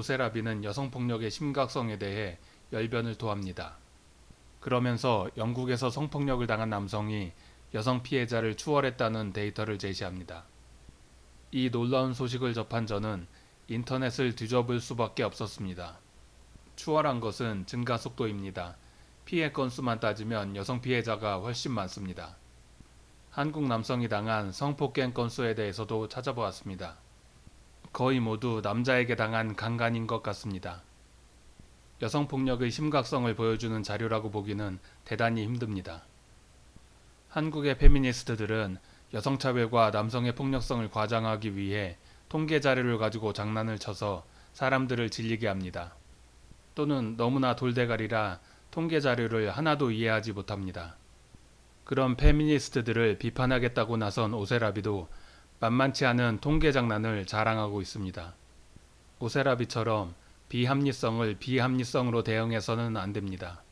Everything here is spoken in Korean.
오세라비는 여성폭력의 심각성에 대해 열변을 토합니다. 그러면서 영국에서 성폭력을 당한 남성이 여성 피해자를 추월했다는 데이터를 제시합니다. 이 놀라운 소식을 접한 저는 인터넷을 뒤져볼 수밖에 없었습니다. 추월한 것은 증가 속도입니다. 피해 건수만 따지면 여성 피해자가 훨씬 많습니다. 한국 남성이 당한 성폭행 건수에 대해서도 찾아보았습니다. 거의 모두 남자에게 당한 강간인 것 같습니다. 여성폭력의 심각성을 보여주는 자료라고 보기는 대단히 힘듭니다. 한국의 페미니스트들은 여성차별과 남성의 폭력성을 과장하기 위해 통계 자료를 가지고 장난을 쳐서 사람들을 질리게 합니다. 또는 너무나 돌대가리라 통계 자료를 하나도 이해하지 못합니다. 그런 페미니스트들을 비판하겠다고 나선 오세라비도 만만치 않은 통계 장난을 자랑하고 있습니다. 오세라비처럼 비합리성을 비합리성으로 대응해서는 안 됩니다.